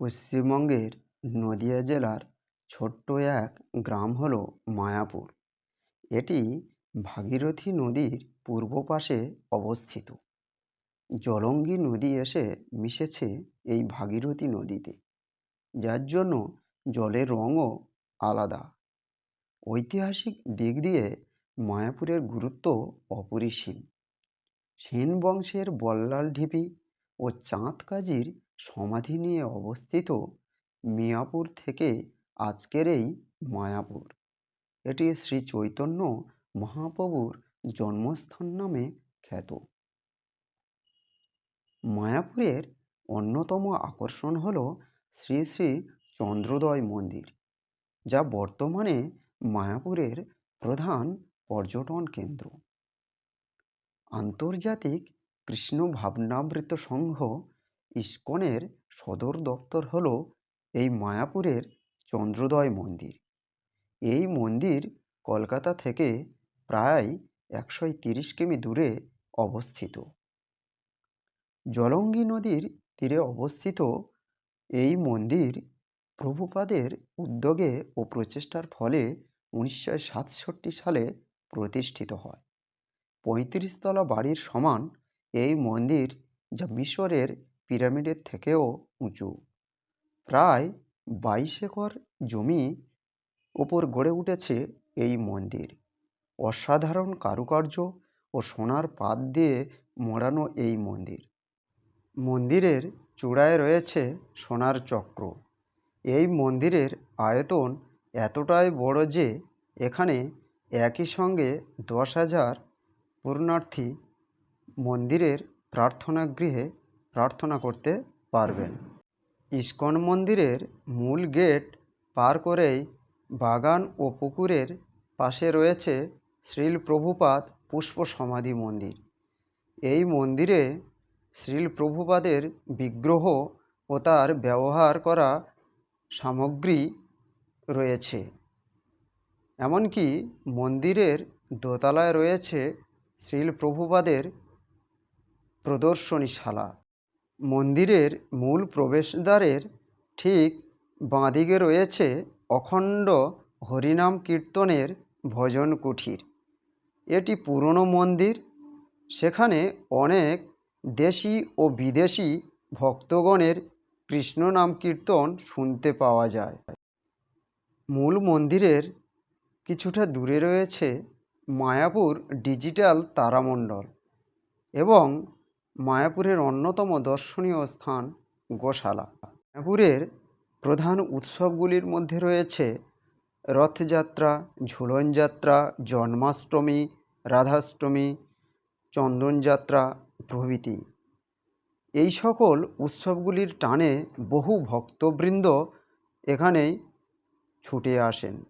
পশ্চিমবঙ্গের নদিয়া জেলার ছোট্ট এক গ্রাম হল মায়াপুর। এটি ভাগীরথী নদীর পূর্ব পাশে অবস্থিত। জলঙ্গি নদী এসে মিশেছে এই ভাগীরথী নদীতে, যার জন্য জলের রঙও আলাদা। ঐতিহাসিক দিক দিয়ে মায়াপুরের গুরুত্ব অপরিসীম। সেন বংশের বল্লাল ঢিপি ও চাঁদ কাজীর সমাধি নিয়ে অবস্থিত মিয়াপুর থেকে আজকের এই মায়াপুর। এটি শ্রী চৈতন্য মহাপ্রভুর জন্মস্থান নামে খ্যাত। মায়াপুরের অন্যতম আকর্ষণ হল শ্রী শ্রী চন্দ্রোদয় মন্দির, যা বর্তমানে মায়াপুরের প্রধান পর্যটন কেন্দ্র। আন্তর্জাতিক কৃষ্ণ ভাবনামৃত সংঘ ইস্কনের সদর দপ্তর হল এই মায়াপুরের চন্দ্রোদয় মন্দির। এই মন্দির কলকাতা থেকে প্রায় একশো তিরিশ কিমি দূরে অবস্থিত। জলঙ্গি নদীর তীরে অবস্থিত এই মন্দির প্রভুপাদের উদ্যোগে ও প্রচেষ্টার ফলে উনিশশো সাতষট্টি সালে প্রতিষ্ঠিত হয়। পঁয়ত্রিশতলা বাড়ির সমান এই মন্দির যা মিশরের পিরামিডের থেকেও উঁচু। প্রায় বাইশ একর জমি ওপর গড়ে উঠেছে এই মন্দির। অসাধারণ কারুকার্য ও সোনার পাত দিয়ে মোড়ানো এই মন্দির। মন্দিরের চূড়ায় রয়েছে সোনার চক্র। এই মন্দিরের আয়তন এতটাই বড় যে এখানে একই সঙ্গে দশ হাজার পূর্ণার্থী মন্দিরের প্রার্থনা গৃহে প্রার্থনা করতে পারবেন। ইস্কন মন্দিরের মূল গেট পার করেই বাগান ও পুকুরের পাশে রয়েছে শ্রীল প্রভুপাদ পুষ্প সমাধি মন্দির। এই মন্দিরে শ্রীল প্রভুপাদের বিগ্রহ ও তার ব্যবহার করা সামগ্রী রয়েছে। এমনকি মন্দিরের দোতলায় রয়েছে শ্রীল প্রভুপাদের প্রদর্শনীশালা। মন্দিরের মূল প্রবেশদ্বারের ঠিক বাঁদিকে রয়েছে অখণ্ড হরিনাম কীর্তনের ভজন কুঠির। এটি পুরনো মন্দির। সেখানে অনেক দেশি ও বিদেশি ভক্তগণের কৃষ্ণ নাম কীর্তন শুনতে পাওয়া যায়। মূল মন্দিরের কিছুটা দূরে রয়েছে মায়াপুর ডিজিটাল তারামণ্ডল এবং মায়াপুরের অন্যতম দর্শনীয় স্থান গোশালা। মায়াপুরের প্রধান উৎসবগুলির মধ্যে রয়েছে রথযাত্রা ঝুলন যাত্রা জন্মাষ্টমী, রাধাষ্টমী, চন্দনযাত্রা প্রভৃতি। এই সকল উৎসবগুলির টানে বহু ভক্তবৃন্দ এখানেই ছুটে আসেন।